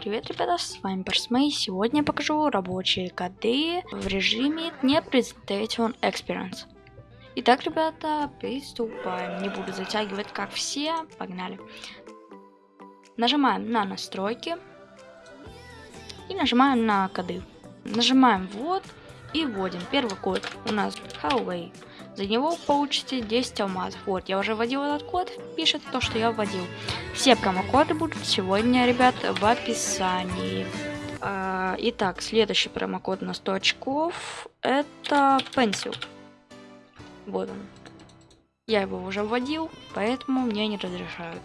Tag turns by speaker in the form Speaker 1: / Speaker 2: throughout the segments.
Speaker 1: Привет, ребята, с вами Барсмей. Сегодня я покажу рабочие коды в режиме не Presentation Experience. Итак, ребята, приступаем. Не буду затягивать, как все. Погнали. Нажимаем на настройки. И нажимаем на коды. Нажимаем вот и вводим. Первый код у нас Highway. За него получите 10 алмазов. Вот, я уже вводил этот код, пишет то, что я вводил. Все промокоды будут сегодня, ребят, в описании. А, итак, следующий промокод на 100 очков, это Pencil. Вот он. Я его уже вводил, поэтому мне не разрешают.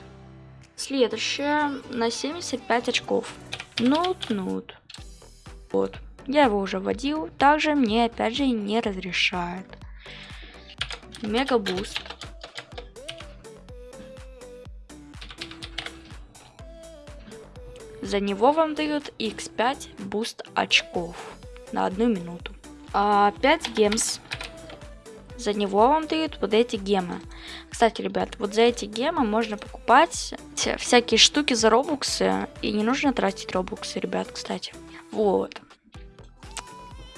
Speaker 1: Следующее на 75 очков. Нут-нут. Вот. Я его уже вводил, также мне опять же не разрешают. Mega boost. За него вам дают x5 boost очков на одну минуту. А 5 gems. За него вам дают вот эти гемы. Кстати, ребят, вот за эти гемы можно покупать всякие штуки за робуксы. И не нужно тратить робуксы, ребят, кстати. Вот.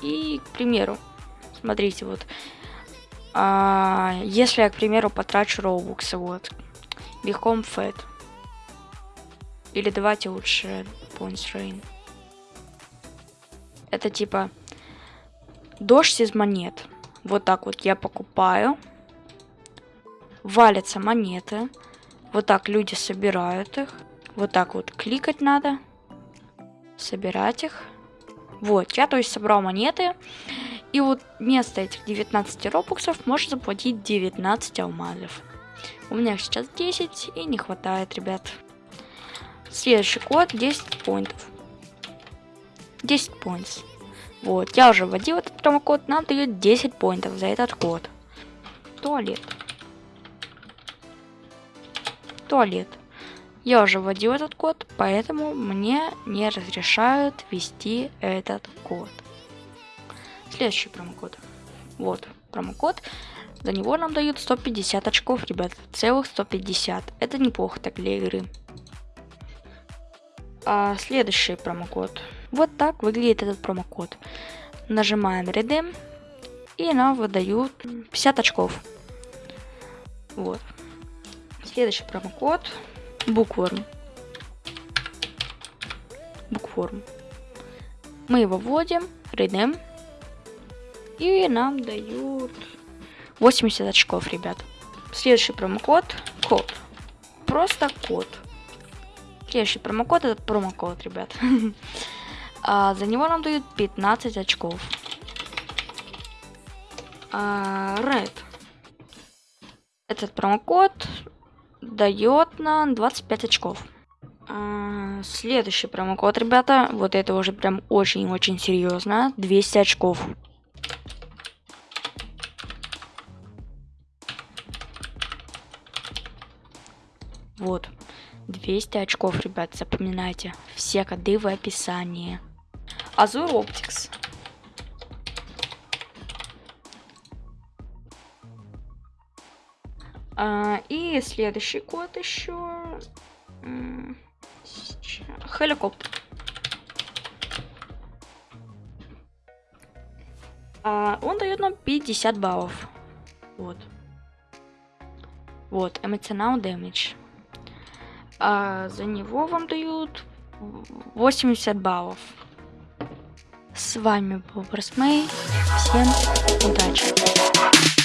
Speaker 1: И, к примеру, смотрите, вот а, если я, к примеру, потрачу роубуксы, вот, Become Fat. Или давайте лучше Points Rain. Это типа дождь из монет. Вот так вот я покупаю. Валятся монеты. Вот так люди собирают их. Вот так вот кликать надо. Собирать их. Вот, я то есть собрал монеты. И вот вместо этих 19 робоксов можно заплатить 19 алмазов. У меня сейчас 10 и не хватает, ребят. Следующий код 10 поинтов. 10 поинтов. Вот, я уже вводил этот промокод, нам дают 10 поинтов за этот код. Туалет. Туалет. Я уже вводил этот код, поэтому мне не разрешают ввести этот код. Следующий промокод. Вот, промокод. За него нам дают 150 очков, ребят. Целых 150. Это неплохо так для игры. А следующий промокод. Вот так выглядит этот промокод. Нажимаем Redeem. И нам выдают 50 очков. Вот. Следующий промокод. Букворм. Букворм. Мы его вводим. Redeem. И нам дают 80 очков, ребят. Следующий промокод. Код. Просто код. Следующий промокод это промокод, ребят. а, за него нам дают 15 очков. А, Red. Этот промокод дает нам 25 очков. А, следующий промокод, ребята. Вот это уже прям очень-очень серьезно. 200 очков. Вот. 200 очков, ребят, запоминайте. Все коды в описании. Азур Оптикс. А, и следующий код еще. Хеликоптер. А, он дает нам 50 баллов. Вот. Вот, эмоционал дэмидж а за него вам дают 80 баллов. С вами был Брасмей. Всем удачи!